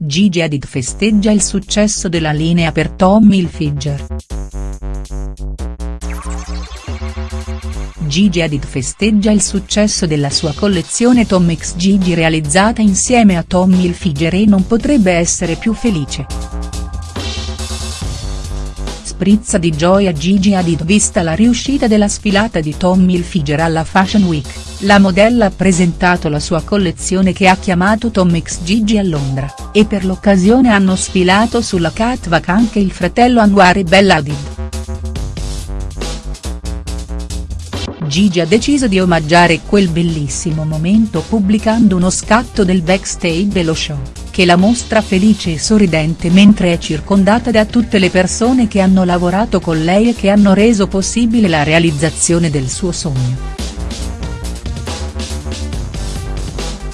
Gigi Hadid festeggia il successo della linea per Tommy Hilfiger. Gigi Hadid festeggia il successo della sua collezione Tom X Gigi realizzata insieme a Tommy Hilfiger e non potrebbe essere più felice. Sprizza di gioia Gigi Hadid vista la riuscita della sfilata di Tommy Hilfiger alla Fashion Week, la modella ha presentato la sua collezione che ha chiamato Tom X Gigi a Londra, e per l'occasione hanno sfilato sulla catwalk anche il fratello Anwar e Bella Hadid. Gigi ha deciso di omaggiare quel bellissimo momento pubblicando uno scatto del backstage dello show, che la mostra felice e sorridente mentre è circondata da tutte le persone che hanno lavorato con lei e che hanno reso possibile la realizzazione del suo sogno.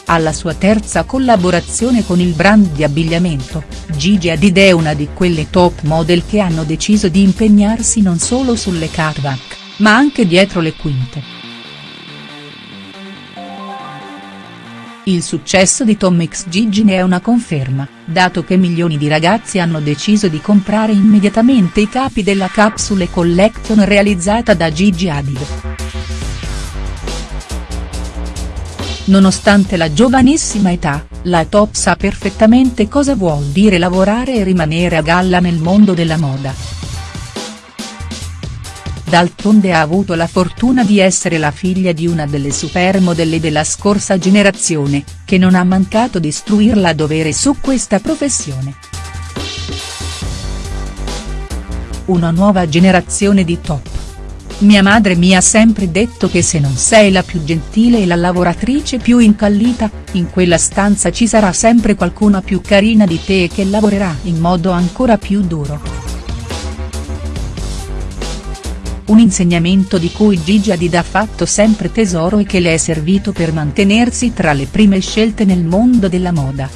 Alla sua terza collaborazione con il brand di abbigliamento, Gigi Hadid è una di quelle top model che hanno deciso di impegnarsi non solo sulle catwalk ma anche dietro le quinte. Il successo di Tom X Gigi ne è una conferma, dato che milioni di ragazzi hanno deciso di comprare immediatamente i capi della Capsule Collection realizzata da Gigi Hadid. Nonostante la giovanissima età, la top sa perfettamente cosa vuol dire lavorare e rimanere a galla nel mondo della moda. D'altronde ha avuto la fortuna di essere la figlia di una delle supermodelle della scorsa generazione, che non ha mancato di istruirla a dovere su questa professione. Una nuova generazione di top. Mia madre mi ha sempre detto che se non sei la più gentile e la lavoratrice più incallita, in quella stanza ci sarà sempre qualcuna più carina di te e che lavorerà in modo ancora più duro. Un insegnamento di cui Gigi Hadid ha fatto sempre tesoro e che le è servito per mantenersi tra le prime scelte nel mondo della moda.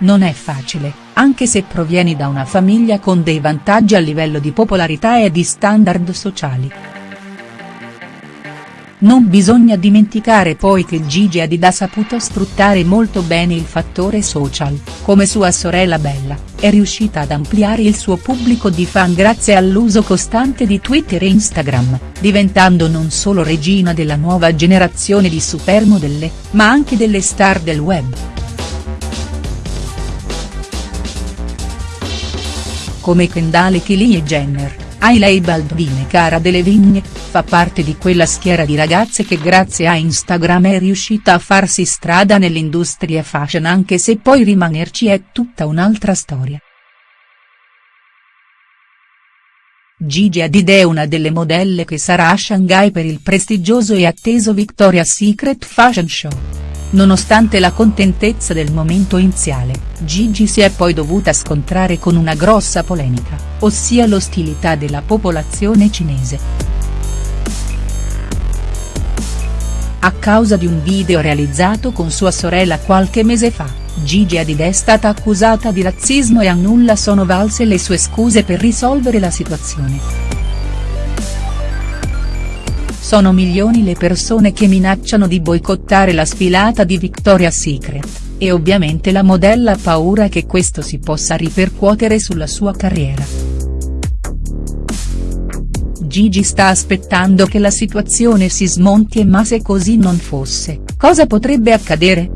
Non è facile, anche se provieni da una famiglia con dei vantaggi a livello di popolarità e di standard sociali. Non bisogna dimenticare poi che Gigi Hadid ha saputo sfruttare molto bene il fattore social, come sua sorella Bella, è riuscita ad ampliare il suo pubblico di fan grazie all'uso costante di Twitter e Instagram, diventando non solo regina della nuova generazione di supermodelle, ma anche delle star del web. Come Kendall Kylie Jenner, Hailey Baldwin e Cara Delevingne, fa parte di quella schiera di ragazze che grazie a Instagram è riuscita a farsi strada nell'industria fashion anche se poi rimanerci è tutta un'altra storia. Gigi Hadid è una delle modelle che sarà a Shanghai per il prestigioso e atteso Victoria's Secret Fashion Show. Nonostante la contentezza del momento iniziale, Gigi si è poi dovuta scontrare con una grossa polemica, ossia l'ostilità della popolazione cinese. A causa di un video realizzato con sua sorella qualche mese fa, Gigi Hadid è stata accusata di razzismo e a nulla sono valse le sue scuse per risolvere la situazione. Sono milioni le persone che minacciano di boicottare la sfilata di Victoria's Secret, e ovviamente la modella ha paura che questo si possa ripercuotere sulla sua carriera. Gigi sta aspettando che la situazione si smonti e ma se così non fosse, cosa potrebbe accadere?.